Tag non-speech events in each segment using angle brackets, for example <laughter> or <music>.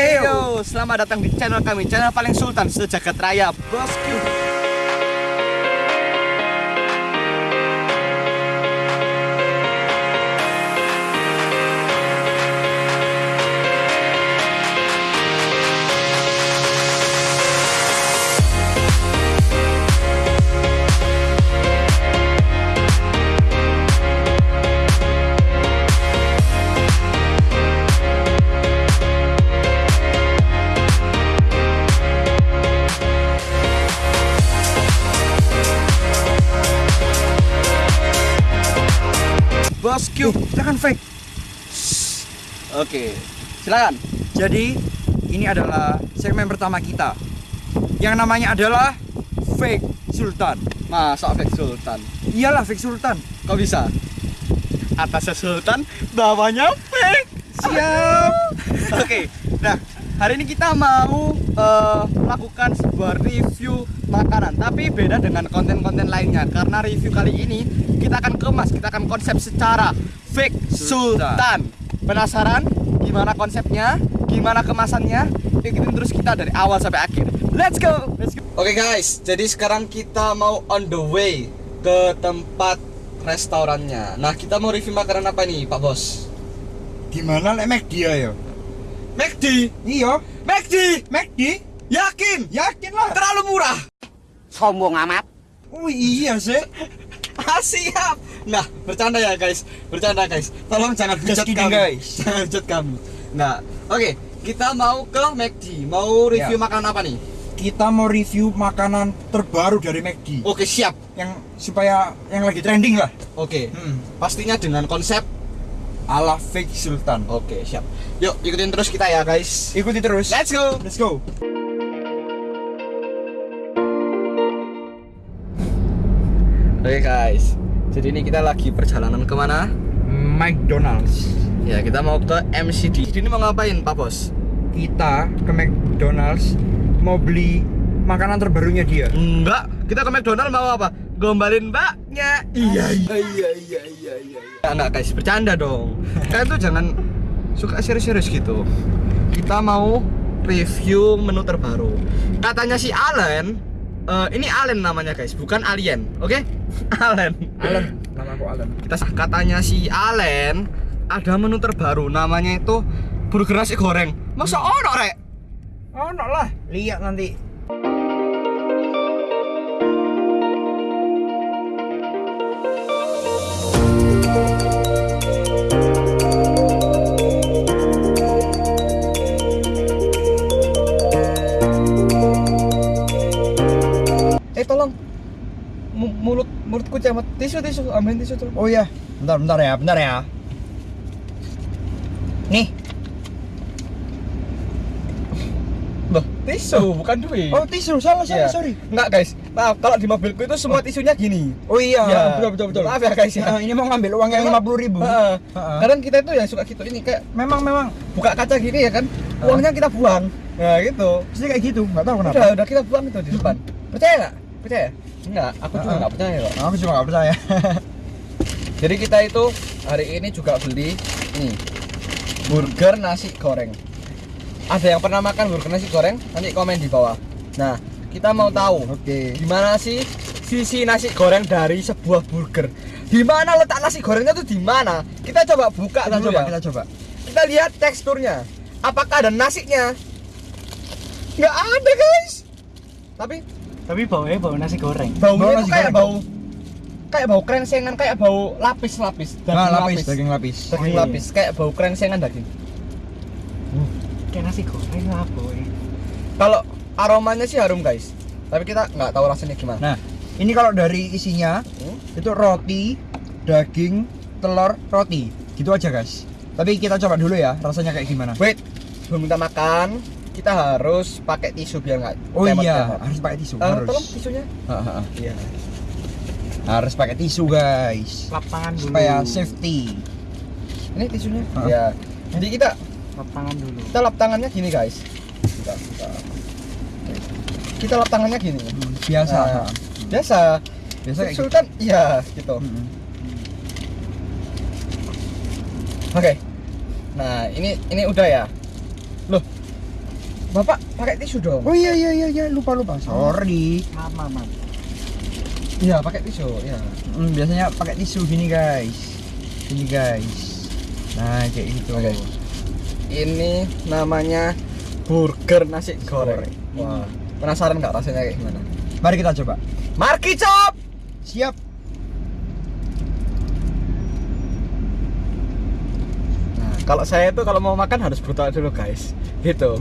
Heyo, selamat datang di channel kami, channel paling sultan sejagat raya, Bosku. Bosku. Jangan fake. Oke, silakan. Jadi ini adalah segmen pertama kita yang namanya adalah fake sultan. Masa fake sultan? Iyalah fake sultan. Kok bisa? Atasnya sultan, bawahnya fake. Siap. <laughs> Oke, nah hari ini kita mau eh, melakukan sebuah review makanan, tapi beda dengan konten-konten lainnya karena review kali ini kita akan kemas, kita akan konsep secara fake sultan. Sultan. Penasaran gimana konsepnya, gimana kemasannya? Ikutin terus kita dari awal sampai akhir. Let's go. Let's go. Oke guys, jadi sekarang kita mau on the way ke tempat restorannya. Nah, kita mau review makanan apa nih, Pak Bos? Gimana lek McD ya? McD. Iya, McD. McD. Yakin? Yakin lah. Terlalu murah. sombong amat Oh iya sih. <laughs> Ah, siap. Nah, bercanda ya guys, bercanda guys. Tolong jangan hujat kami, guys. <laughs> Jangan hujat kami. Nah, oke, kita mau ke McD. Mau review Ya. makanan apa nih? Kita mau review makanan terbaru dari McD Oke, siap. yang supaya yang lagi trending lah. Oke, Hmm. pastinya dengan konsep. Ala fake sultan. Oke, siap. Yuk, ikutin terus kita ya guys. Ikuti terus. Let's go. Let's go. Oke guys, jadi ini kita lagi perjalanan ke mana? McDonald's. Ya, kita mau ke MCD. Ini mau ngapain, Pak Bos? Kita ke McDonald's mau beli makanan terbarunya dia. Enggak, kita ke McDonald mau apa? Gombalin mbaknya. Iya, iya, iya, iya, iya, iya. Enggak guys, bercanda dong. Kalian tuh jangan suka serius-serius gitu. Kita mau review menu terbaru. Katanya si Allen, eh, ini Allen namanya guys, bukan alien, oke? <laughs> Allen. Alan, nama aku Alan. Kita katanya si Allen ada menu terbaru namanya itu burger nasi goreng. Masa ono rek? Oh, no lah. Lihat nanti. Mulut mulutku camat tisu tisu ambilin tisu tuh Oh iya, bentar bentar ya, bentar ya. Nih. loh tisu bukan duit Oh tisu, salah salah Iya. sorry. Enggak guys, maaf kalau di mobilku itu semua tisunya gini Oh iya, Ya, betul betul betul. Maaf ya guys ya. Nah, ini mau ngambil uang yang lima puluh ribu. Heeh. Heeh. Kadang kita itu yang suka gitu ini kayak Memang memang. buka kaca gini ya kan, uangnya kita buang. Nah gitu. Pasti kayak gitu, nggak tahu kenapa. Udah, udah kita buang itu di depan. Percaya nggak? Percaya? Enggak, aku juga Heeh. nggak percaya kok. Aku juga nggak percaya. <laughs> Jadi kita itu hari ini juga beli nih burger nasi goreng. Ada yang pernah makan burger nasi goreng? Nanti komen di bawah. Nah, kita mau tahu Oke. gimana sih sisi nasi goreng dari sebuah burger. Di mana letak nasi gorengnya tuh di mana? Kita coba buka Kita coba, ya. kita coba. Kita lihat teksturnya. Apakah ada nasinya? Nggak ada guys. Tapi tapi baunya bau nasi goreng Bau baunya nasi tuh kayak goreng. bau kayak bau krengsengan kayak bau lapis-lapis Nah, lapis, daging lapis. daging lapis kayak bau krengsengan daging kayak nasi goreng apa ya kalau aromanya sih harum guys tapi kita nggak tahu rasanya gimana Nah, ini kalau dari isinya Hmm? itu roti, daging, telur, roti. Gitu aja, guys. Tapi kita coba dulu ya, rasanya kayak gimana. wait sebelum kita makan kita harus pakai tisu biar nggak Oh iya, temot-temot. harus pakai tisu, Eh, harus. tolong tisunya Ha, ha, ha. iya Harus pakai tisu, guys. lap tangan dulu Supaya safety. ini tisunya Hah? ya jadi kita lap tangan dulu kita lap tangannya gini guys kita, kita, kita lap tangannya gini Biasa. Nah, ha. biasa Biasa kayak gitu. Sultan iya gitu Mm-mm. Oke. Nah, ini ini udah ya. Bapak pakai tisu dong. Oh iya iya iya iya lupa lupa. Sorry. Maaf, maaf, maaf. Iya, pakai tisu. Ya. Hmm, biasanya pakai tisu gini guys. Gini guys. Nah kayak gitu. Oke. Ini namanya burger nasi goreng. Wah, penasaran nggak rasanya kayak gimana? Mari kita coba. Marki Chop. Siap. Nah, kalau saya itu kalau mau makan harus brutal dulu, guys. Gitu.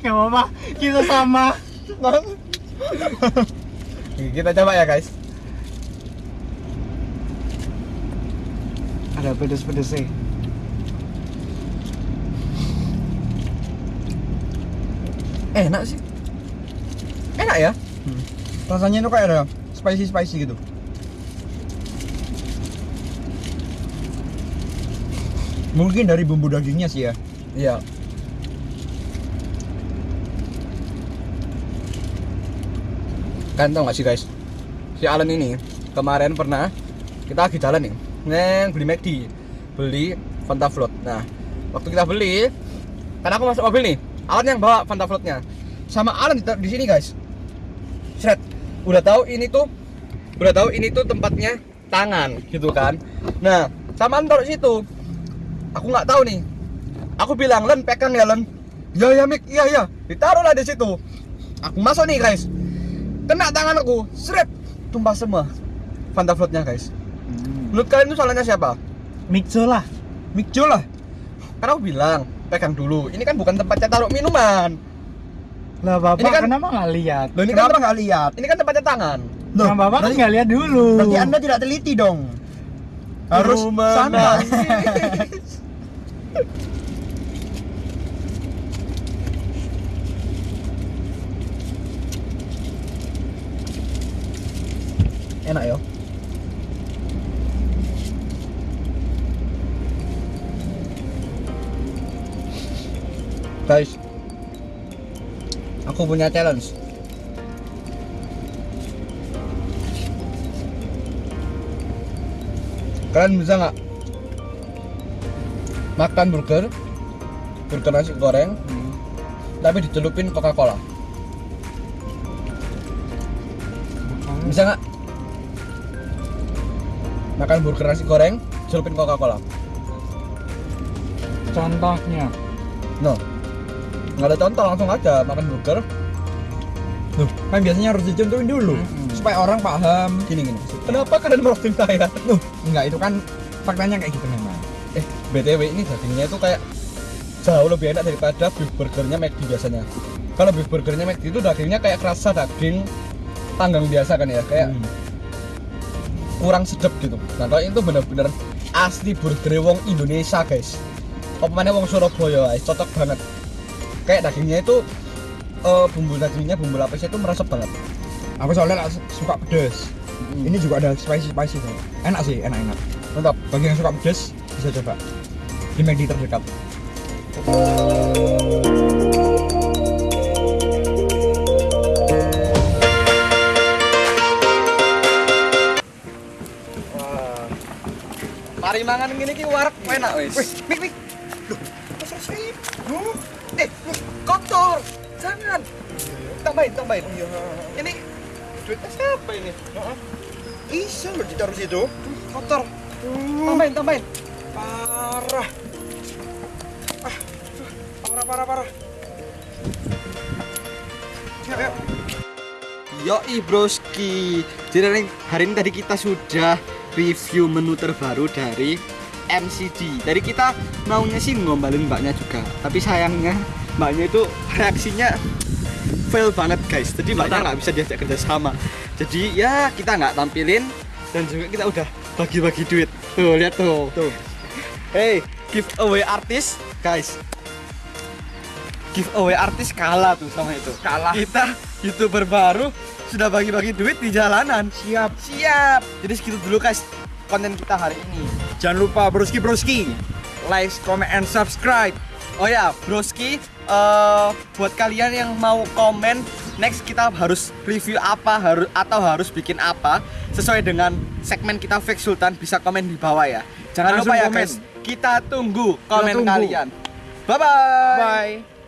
Gak apa-apa, kita sama. Kita coba ya, guys. Ada pedes-pedesnya. Enak sih. Enak ya? Rasanya itu kayak ada spicy spicy gitu. Mungkin dari bumbu dagingnya sih ya. Iya. Kan tau sih guys? Si Alan ini kemarin pernah Kita lagi jalan nih Neng beli McD Beli Fanta Float. Nah waktu kita beli Kan aku masuk mobil nih Alan yang bawa Fanta Floatnya. Sama Alan di, di sini guys. Sret Udah tahu ini tuh Udah tahu ini tuh tempatnya tangan gitu kan? Nah sama taruh situ Aku nggak tahu nih Aku bilang, Len, pegang ya, Len. Ya, ya, Mik, iya, iya. Ditaruhlah di situ. Aku masuk nih, guys. Kena tangan aku, seret, tumpah semua. Fanta floatnya, guys. Menurut kalian itu salahnya siapa? Mixo lah. Mikjo lah. Karena aku bilang, pegang dulu. Ini kan bukan tempatnya taruh minuman. Lah bapak Ini kan- kenapa nggak lihat? Loh, ini Kenapa kan nggak lihat? ini kan tempatnya tangan. Loh, Nah, bapak kan nggak lihat dulu. berarti anda tidak teliti dong. Harus Rumah sana. <laughs> Enak ya? Guys, aku punya challenge. Kalian bisa nggak makan burger, burger nasi goreng, tapi dicelupin Coca Cola? Bisa nggak? Makan burger nasi goreng, celupin Coca Cola? Contohnya. No, nggak ada contoh langsung aja makan burger. Loh, kan biasanya harus dicontohin dulu Mm-mm. supaya orang paham. Gini gini. Kenapa kalian meroasting saya? Loh, enggak itu kan faktanya kayak gitu memang. Btw ini dagingnya itu kayak jauh lebih enak daripada beef burgernya McD biasanya. Kalau beef burgernya McD itu dagingnya kayak kerasa daging panggang biasa kan ya, kayak Hmm. kurang sedap gitu. Nah kalau itu bener-bener asli burger wong Indonesia guys. Mana wong Surabaya guys, cocok banget. Kayak dagingnya itu eh, bumbu dagingnya, bumbu lapisnya itu meresap banget. Aku soalnya suka pedes. Ini juga ada spicy spicy tuh. Enak sih, enak enak. mantap. Bagi yang suka pedes bisa coba di McD terdekat. Mari mangan gini ki warek enak wis. Mik mik. Loh, masa sih? Huh? Eh, kotor. Jangan. Tambahin, tambahin. Ini duitnya siapa ini? Bisa loh ditaruh situ. Kotor. Tambahin, tambahin. Parah. Ah, parah parah parah. Yuk, yuk. Yoi broski. Jadi hari ini tadi kita sudah review menu terbaru dari MCD Dari kita maunya sih ngombalin mbaknya juga Tapi sayangnya mbaknya itu reaksinya fail banget guys. Jadi mbaknya nggak bisa diajak kerja sama. Jadi ya kita nggak tampilin Dan juga kita udah bagi-bagi duit. Tuh lihat tuh. Tuh. Hey giveaway artis guys giveaway artis kalah tuh sama itu Kalah. kita youtuber baru sudah bagi-bagi duit di jalanan Siap. siap jadi segitu dulu guys konten kita hari ini Jangan lupa broski broski. Like, comment, and subscribe. oh ya broski eh, buat kalian yang mau komen next kita harus review apa harus atau harus bikin apa sesuai dengan segmen kita Fake Sultan bisa komen di bawah ya. Jangan Langsung lupa ya komen. guys, kita tunggu komen tunggu. kalian. Bye bye. Bye.